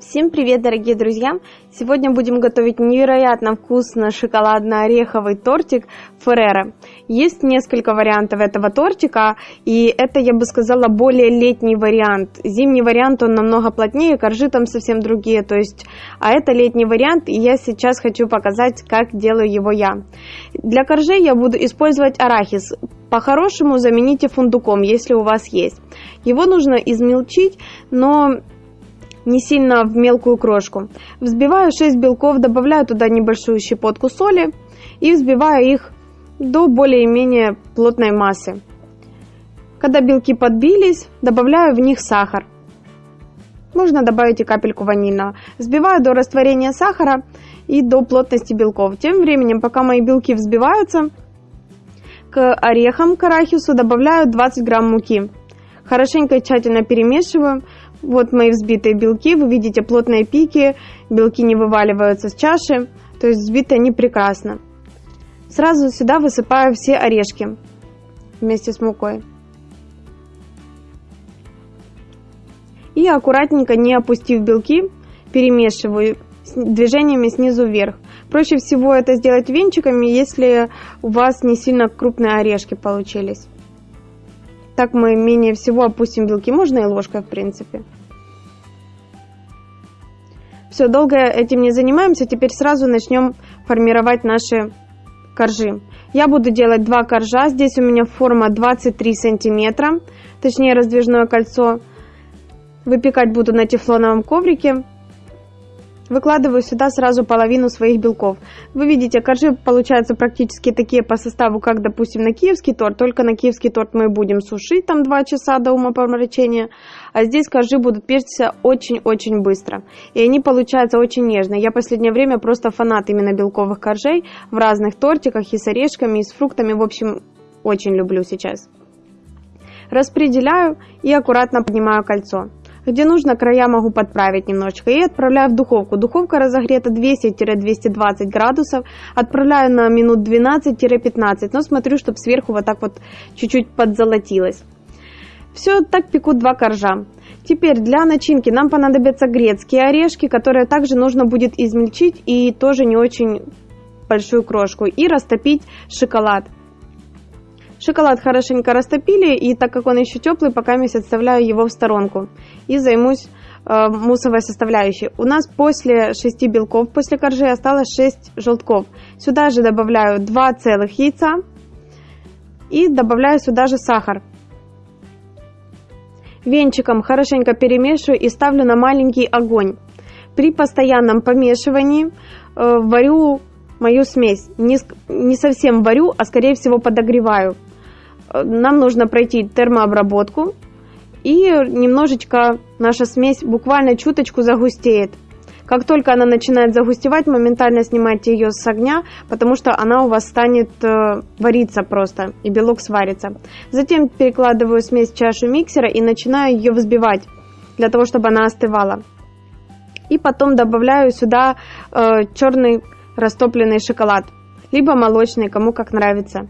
Всем привет, дорогие друзья! Сегодня будем готовить невероятно вкусно шоколадно-ореховый тортик Феррера. Есть несколько вариантов этого тортика, и это, я бы сказала, более летний вариант. Зимний вариант, он намного плотнее, коржи там совсем другие, то есть, а это летний вариант, и я сейчас хочу показать, как делаю его я. Для коржей я буду использовать арахис. По-хорошему замените фундуком, если у вас есть. Его нужно измельчить, но не сильно в мелкую крошку. Взбиваю 6 белков, добавляю туда небольшую щепотку соли и взбиваю их до более-менее плотной массы. Когда белки подбились, добавляю в них сахар. Можно добавить и капельку ванильного. Взбиваю до растворения сахара и до плотности белков. Тем временем, пока мои белки взбиваются, к орехам, к арахису добавляю 20 грамм муки. Хорошенько и тщательно перемешиваю. Вот мои взбитые белки, вы видите плотные пики, белки не вываливаются с чаши, то есть взбиты они прекрасно. Сразу сюда высыпаю все орешки вместе с мукой. И аккуратненько, не опустив белки, перемешиваю движениями снизу вверх. Проще всего это сделать венчиками, если у вас не сильно крупные орешки получились. Так мы менее всего опустим белки, можно и ложкой в принципе. Все, долго этим не занимаемся, теперь сразу начнем формировать наши коржи. Я буду делать два коржа, здесь у меня форма 23 сантиметра, точнее раздвижное кольцо. Выпекать буду на тефлоновом коврике. Выкладываю сюда сразу половину своих белков. Вы видите, коржи получаются практически такие по составу, как, допустим, на киевский торт. Только на киевский торт мы будем сушить там 2 часа до умопомрачения. А здесь коржи будут печься очень-очень быстро. И они получаются очень нежные. Я в последнее время просто фанат именно белковых коржей в разных тортиках и с орешками, и с фруктами. В общем, очень люблю сейчас. Распределяю и аккуратно поднимаю кольцо. Где нужно, края могу подправить немножечко. И отправляю в духовку. Духовка разогрета 200-220 градусов. Отправляю на минут 12-15. Но смотрю, чтобы сверху вот так вот чуть-чуть подзолотилось. Все, так пеку два коржа. Теперь для начинки нам понадобятся грецкие орешки, которые также нужно будет измельчить и тоже не очень большую крошку. И растопить шоколад. Шоколад хорошенько растопили, и так как он еще теплый, пока я отставляю его в сторонку и займусь э, муссовой составляющей. У нас после 6 белков, после коржи осталось 6 желтков. Сюда же добавляю 2 целых яйца и добавляю сюда же сахар. Венчиком хорошенько перемешиваю и ставлю на маленький огонь. При постоянном помешивании э, варю мою смесь. Не, не совсем варю, а скорее всего подогреваю нам нужно пройти термообработку, и немножечко наша смесь буквально чуточку загустеет. Как только она начинает загустевать, моментально снимайте ее с огня, потому что она у вас станет э, вариться просто, и белок сварится. Затем перекладываю смесь в чашу миксера и начинаю ее взбивать, для того, чтобы она остывала. И потом добавляю сюда э, черный растопленный шоколад, либо молочный, кому как нравится.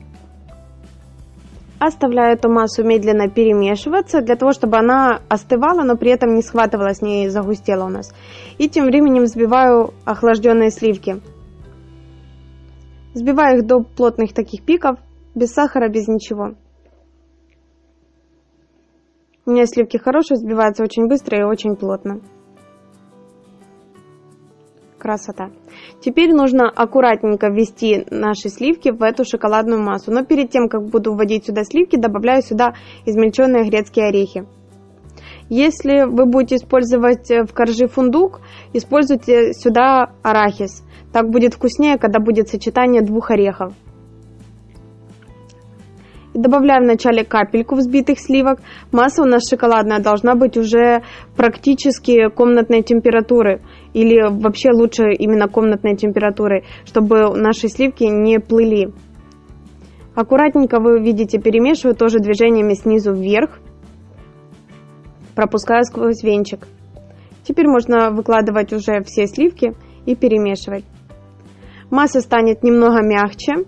Оставляю эту массу медленно перемешиваться, для того, чтобы она остывала, но при этом не схватывалась, не загустела у нас. И тем временем взбиваю охлажденные сливки. Взбиваю их до плотных таких пиков, без сахара, без ничего. У меня сливки хорошие, взбиваются очень быстро и очень плотно красота. Теперь нужно аккуратненько ввести наши сливки в эту шоколадную массу. Но перед тем, как буду вводить сюда сливки, добавляю сюда измельченные грецкие орехи. Если вы будете использовать в коржи фундук, используйте сюда арахис. Так будет вкуснее, когда будет сочетание двух орехов. Добавляем вначале капельку взбитых сливок. Масса у нас шоколадная должна быть уже практически комнатной температуры. Или вообще лучше именно комнатной температуры, чтобы наши сливки не плыли. Аккуратненько вы видите, перемешиваю тоже движениями снизу вверх, пропуская сквозь венчик. Теперь можно выкладывать уже все сливки и перемешивать. Масса станет немного мягче,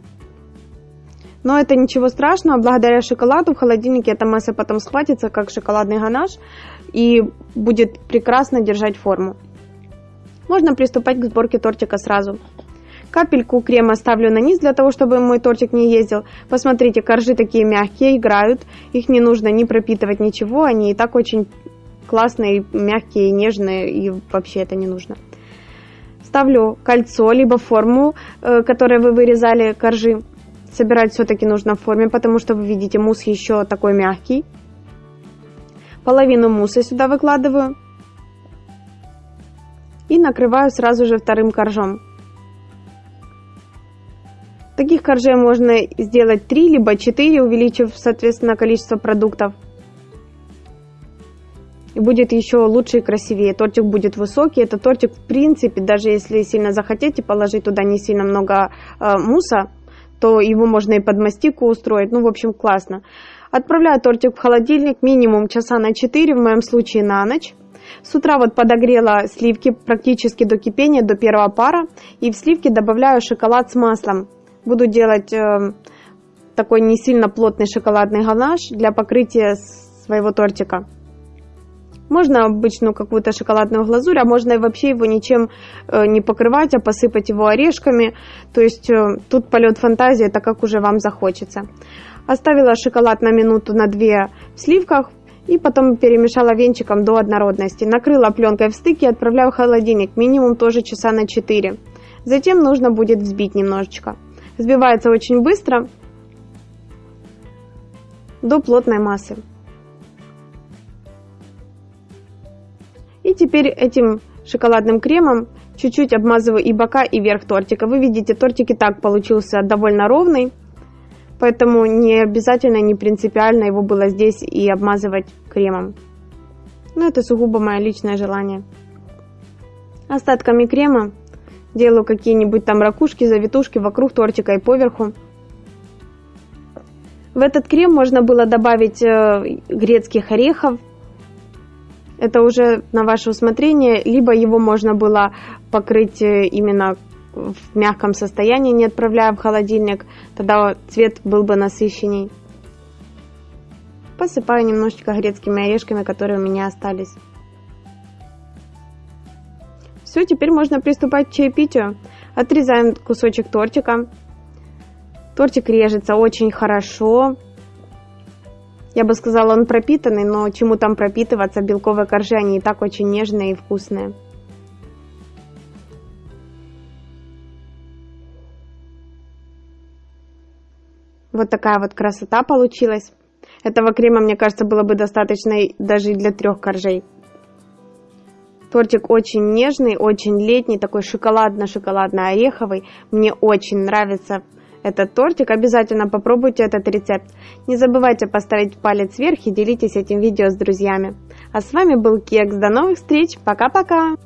но это ничего страшного, благодаря шоколаду в холодильнике эта масса потом схватится, как шоколадный ганаш, и будет прекрасно держать форму. Можно приступать к сборке тортика сразу. Капельку крема ставлю на низ для того, чтобы мой тортик не ездил. Посмотрите, коржи такие мягкие, играют. Их не нужно не пропитывать ничего, они и так очень классные, мягкие, нежные, и вообще это не нужно. Ставлю кольцо, либо форму, э, которой вы вырезали коржи. Собирать все-таки нужно в форме, потому что вы видите, мусс еще такой мягкий. Половину мусса сюда выкладываю. И накрываю сразу же вторым коржом. Таких коржей можно сделать 3 либо 4, увеличив, соответственно, количество продуктов. И будет еще лучше и красивее. Тортик будет высокий. Это тортик, в принципе, даже если сильно захотите положить туда не сильно много э, муса, то его можно и под мастику устроить. Ну, в общем, классно. Отправляю тортик в холодильник минимум часа на 4, в моем случае на ночь. С утра вот подогрела сливки практически до кипения, до первого пара. И в сливки добавляю шоколад с маслом. Буду делать э, такой не сильно плотный шоколадный ганаш для покрытия своего тортика. Можно обычную какую-то шоколадную глазурь, а можно и вообще его ничем э, не покрывать, а посыпать его орешками. То есть э, тут полет фантазии, это как уже вам захочется. Оставила шоколад на минуту на две в сливках и потом перемешала венчиком до однородности. Накрыла пленкой в стык и отправляю в холодильник, минимум тоже часа на 4. Затем нужно будет взбить немножечко. Взбивается очень быстро до плотной массы. И теперь этим шоколадным кремом чуть-чуть обмазываю и бока, и верх тортика. Вы видите, тортик и так получился довольно ровный, поэтому не обязательно, не принципиально его было здесь и обмазывать кремом. Но это сугубо мое личное желание. Остатками крема Делаю какие-нибудь там ракушки, завитушки вокруг тортика и поверху. В этот крем можно было добавить э, грецких орехов. Это уже на ваше усмотрение. Либо его можно было покрыть э, именно в мягком состоянии, не отправляя в холодильник. Тогда цвет был бы насыщенней. Посыпаю немножечко грецкими орешками, которые у меня остались. Все, теперь можно приступать к чаепитию. Отрезаем кусочек тортика. Тортик режется очень хорошо. Я бы сказала, он пропитанный, но чему там пропитываться? Белковые коржи, они и так очень нежные и вкусные. Вот такая вот красота получилась. Этого крема, мне кажется, было бы достаточно даже для трех коржей. Тортик очень нежный, очень летний, такой шоколадно-шоколадно-ореховый. Мне очень нравится этот тортик. Обязательно попробуйте этот рецепт. Не забывайте поставить палец вверх и делитесь этим видео с друзьями. А с вами был Кекс. До новых встреч. Пока-пока.